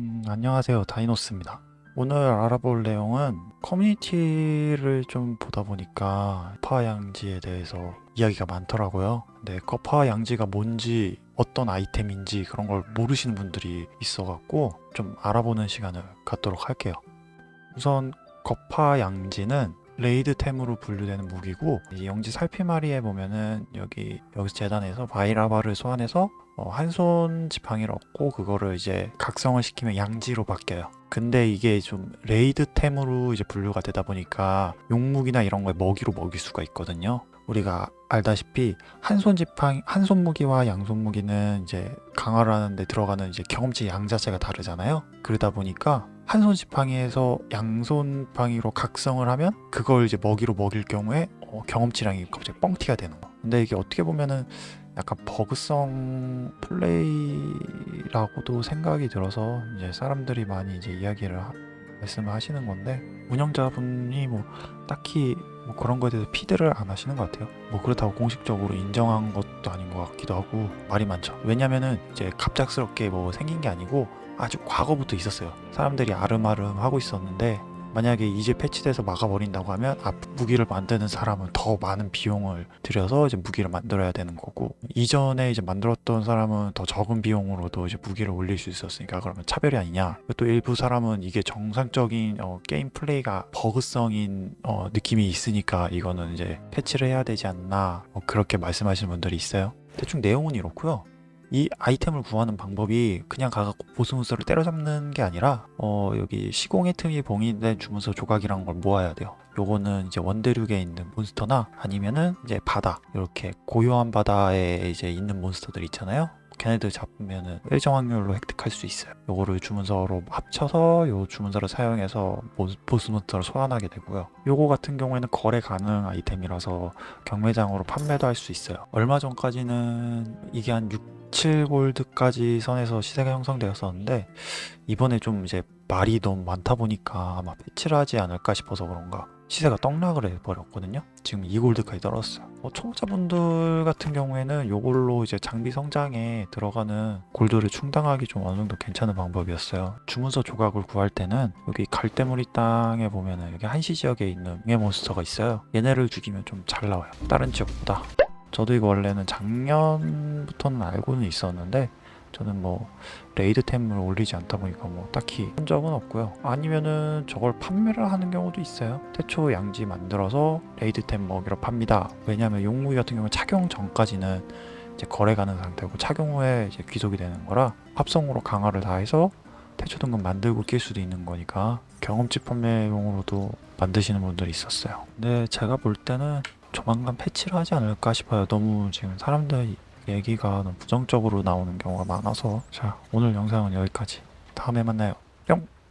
음, 안녕하세요. 다이노스입니다. 오늘 알아볼 내용은 커뮤니티를 좀 보다 보니까 거파 양지에 대해서 이야기가 많더라고요. 근데 거파 양지가 뭔지 어떤 아이템인지 그런 걸 모르시는 분들이 있어 갖고 좀 알아보는 시간을 갖도록 할게요. 우선 거파 양지는 raid템으로 분류되는 무기고 이 영지 살피마리에 보면은 여기 여기 재단에서 바이라바를 소환해서 어, 한손 지팡이를 얻고 그거를 이제 각성을 시키면 양지로 바뀌어요. 근데 이게 좀 레이드템으로 이제 분류가 되다 보니까 용무기나 이런 거에 먹이로 먹일 수가 있거든요. 우리가 알다시피 한손 지팡이 한손 무기와 양손 무기는 이제 강화를 하는데 들어가는 이제 경험치 양 자체가 다르잖아요. 그러다 보니까 한손 지팡이에서 양손 지팡이로 각성을 하면 그걸 이제 먹이로 먹일 경우에 어, 경험치량이 갑자기 뻥튀가 되는 거. 근데 이게 어떻게 보면은 약간 버그성 플레이라고도 생각이 들어서 이제 사람들이 많이 이제 이야기를 하- 말씀을 하시는 건데 운영자분이 뭐 딱히 뭐 그런 거에 대해서 feed를 안 하시는 것 같아요. 뭐 그렇다고 공식적으로 인정한 것도 아닌 것 같기도 하고 말이 많죠. 왜냐면은 이제 갑작스럽게 뭐 생긴 게 아니고 아주 과거부터 있었어요. 사람들이 아름아름 하고 있었는데 만약에 이제 패치돼서 막아버린다고 하면 앞으로 무기를 만드는 사람은 더 많은 비용을 들여서 이제 무기를 만들어야 되는 거고 이전에 이제 만들었던 사람은 더 적은 비용으로도 이제 무기를 올릴 수 있었으니까 그러면 차별이 아니냐. 또 일부 사람은 이게 정상적인 어, 게임 플레이가 버그성인 어, 느낌이 있으니까 이거는 이제 패치를 해야 되지 않나. 뭐 그렇게 말씀하시는 분들이 있어요. 대충 내용은 이렇고요 이 아이템을 구하는 방법이 그냥 가갖고 보스몬스터를 때려잡는 게 아니라 어 여기 시공의 틈이 봉인된 주문서 조각이란 걸 모아야 돼요. 요거는 이제 원대륙에 있는 몬스터나 아니면은 이제 바다 이렇게 고요한 바다에 이제 있는 몬스터들 있잖아요. 걔네들 잡으면은 일정 확률로 획득할 수 있어요. 요거를 주문서로 합쳐서 요 주문서를 사용해서 모- 보스몬스터를 소환하게 되고요. 요거 같은 경우에는 거래 가능 아이템이라서 경매장으로 판매도 할 수 있어요. 얼마 전까지는 이게 한 6, 7골드까지 선에서 시세가 형성되었었는데 이번에 좀 이제 말이 너무 많다 보니까 아마 패치를 하지 않을까 싶어서 그런가 시세가 떡락을 해버렸거든요. 지금 2골드까지 떨어졌어요. 어, 초보자분들 같은 경우에는 요걸로 이제 장비 성장에 들어가는 골드를 충당하기 좀 어느 정도 괜찮은 방법이었어요. 주문서 조각을 구할 때는 여기 갈대무리 땅에 보면은 여기 한시 지역에 있는 명예 몬스터가 있어요. 얘네를 죽이면 좀 잘 나와요. 다른 지역보다 저도 이거 원래는 작년부터는 알고는 있었는데 저는 뭐 레이드템을 올리지 않다 보니까 뭐 딱히 한 적은 없고요. 아니면은 저걸 판매를 하는 경우도 있어요. 태초 양지 만들어서 레이드템 먹이러 팝니다. 왜냐면 용무기 같은 경우는 착용 전까지는 이제 거래 가는 상태고 착용 후에 이제 귀속이 되는 거라 합성으로 강화를 다해서 태초 등급 만들고 낄 수도 있는 거니까 경험치 판매용으로도 만드시는 분들이 있었어요. 근데 제가 볼 때는 조만간 패치를 하지 않을까 싶어요. 너무 지금 사람들 얘기가 너무 부정적으로 나오는 경우가 많아서. 자 오늘 영상은 여기까지. 다음에 만나요. 뿅